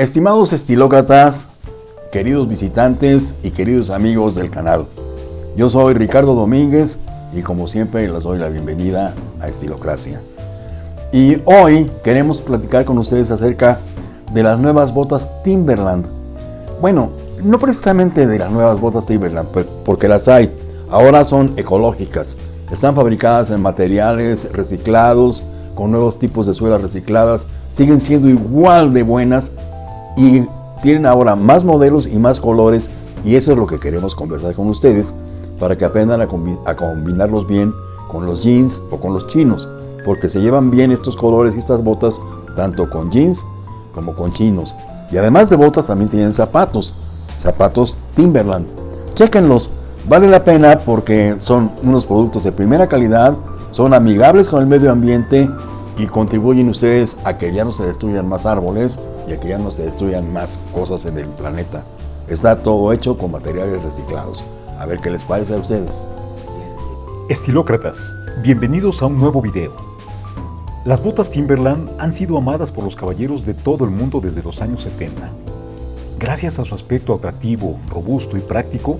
Estimados estilócratas, queridos visitantes y queridos amigos del canal, yo soy Ricardo Domínguez y como siempre les doy la bienvenida a Estilocracia. Y hoy queremos platicar con ustedes acerca de las nuevas botas Timberland. Bueno, no precisamente de las nuevas botas Timberland, porque las hay. Ahora son ecológicas. Están fabricadas en materiales reciclados, con nuevos tipos de suelas recicladas. Siguen siendo igual de buenas y tienen ahora más modelos y más colores. Y eso es lo que queremos conversar con ustedes para que aprendan a, combinarlos bien con los jeans o con los chinos. Porque se llevan bien estos colores y estas botas tanto con jeans como con chinos. Y además de botas también tienen zapatos, zapatos Timberland. Chequenlos, vale la pena porque son unos productos de primera calidad, son amigables con el medio ambiente y contribuyen ustedes a que ya no se destruyan más árboles y a que ya no se destruyan más cosas en el planeta. Está todo hecho con materiales reciclados. A ver qué les parece a ustedes. Estilócratas, bienvenidos a un nuevo video. Las botas Timberland han sido amadas por los caballeros de todo el mundo desde los años 70. Gracias a su aspecto atractivo, robusto y práctico,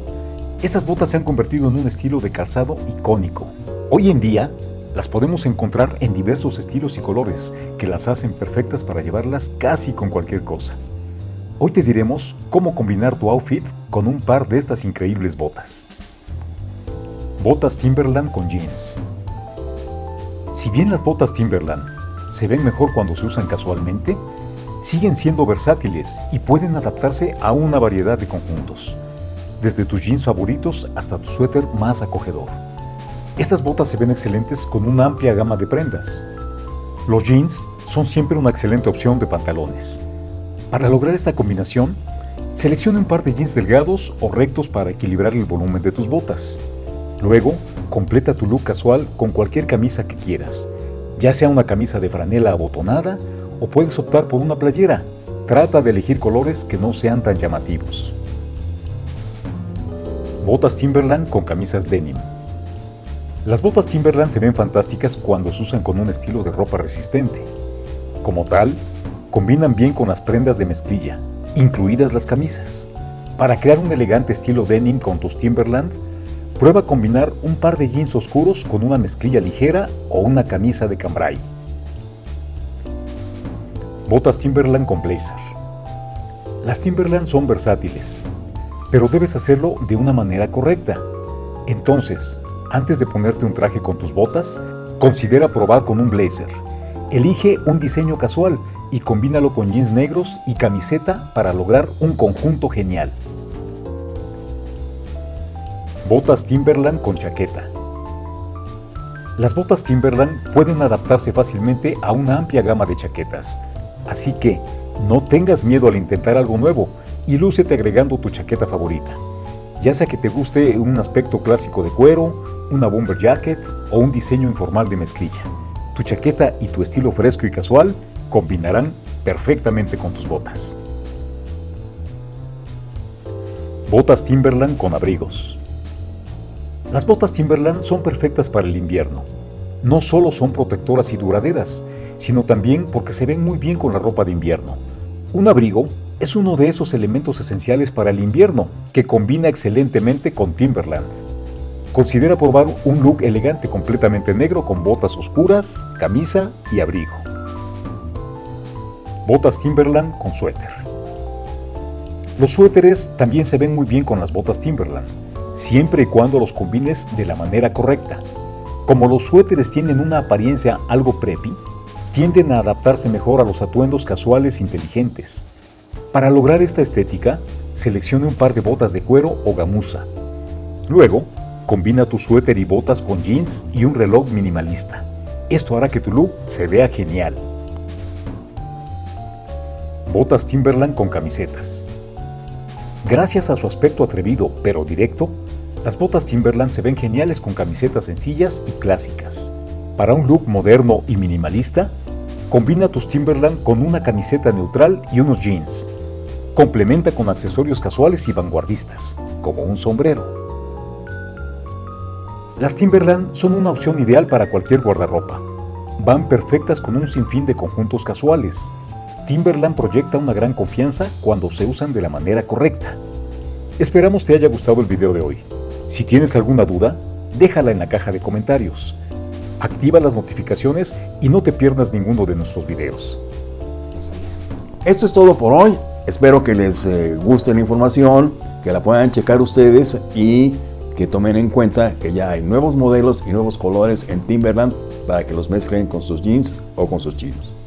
estas botas se han convertido en un estilo de calzado icónico. Hoy en día, las podemos encontrar en diversos estilos y colores que las hacen perfectas para llevarlas casi con cualquier cosa. Hoy te diremos cómo combinar tu outfit con un par de estas increíbles botas. Botas Timberland con jeans. Si bien las botas Timberland se ven mejor cuando se usan casualmente, siguen siendo versátiles y pueden adaptarse a una variedad de conjuntos, desde tus jeans favoritos hasta tu suéter más acogedor. Estas botas se ven excelentes con una amplia gama de prendas. Los jeans son siempre una excelente opción de pantalones. Para lograr esta combinación, selecciona un par de jeans delgados o rectos para equilibrar el volumen de tus botas. Luego, completa tu look casual con cualquier camisa que quieras, ya sea una camisa de franela abotonada o puedes optar por una playera. Trata de elegir colores que no sean tan llamativos. Botas Timberland con camisas denim. Las botas Timberland se ven fantásticas cuando se usan con un estilo de ropa resistente. Como tal, combinan bien con las prendas de mezclilla, incluidas las camisas. Para crear un elegante estilo denim con tus Timberland, Prueba combinar un par de jeans oscuros con una mezclilla ligera o una camisa de cambray. Botas Timberland con blazer. Las Timberland son versátiles, pero debes hacerlo de una manera correcta. Entonces, antes de ponerte un traje con tus botas, considera probar con un blazer. Elige un diseño casual y combínalo con jeans negros y camiseta para lograr un conjunto genial. Botas Timberland con chaqueta. Las botas Timberland pueden adaptarse fácilmente a una amplia gama de chaquetas, así que no tengas miedo al intentar algo nuevo y lúcete agregando tu chaqueta favorita, ya sea que te guste un aspecto clásico de cuero, una bomber jacket o un diseño informal de mezclilla. Tu chaqueta y tu estilo fresco y casual combinarán perfectamente con tus botas. Botas Timberland con abrigos. Las botas Timberland son perfectas para el invierno. No solo son protectoras y duraderas, sino también porque se ven muy bien con la ropa de invierno. Un abrigo es uno de esos elementos esenciales para el invierno que combina excelentemente con Timberland. Considera probar un look elegante completamente negro con botas oscuras, camisa y abrigo. Botas Timberland con suéter. Los suéteres también se ven muy bien con las botas Timberland siempre y cuando los combines de la manera correcta. Como los suéteres tienen una apariencia algo preppy, tienden a adaptarse mejor a los atuendos casuales inteligentes. Para lograr esta estética, seleccione un par de botas de cuero o gamuza. Luego, combina tu suéter y botas con jeans y un reloj minimalista. Esto hará que tu look se vea genial. Botas Timberland con camisetas. Gracias a su aspecto atrevido pero directo, las botas Timberland se ven geniales con camisetas sencillas y clásicas. Para un look moderno y minimalista, combina tus Timberland con una camiseta neutral y unos jeans. Complementa con accesorios casuales y vanguardistas, como un sombrero. Las Timberland son una opción ideal para cualquier guardarropa. Van perfectas con un sinfín de conjuntos casuales. Timberland proyecta una gran confianza cuando se usan de la manera correcta. Esperamos te haya gustado el video de hoy. Si tienes alguna duda, déjala en la caja de comentarios. Activa las notificaciones y no te pierdas ninguno de nuestros videos. Esto es todo por hoy. Espero que les eh, guste la información, que la puedan checar ustedes y que tomen en cuenta que ya hay nuevos modelos y nuevos colores en Timberland para que los mezclen con sus jeans o con sus chinos.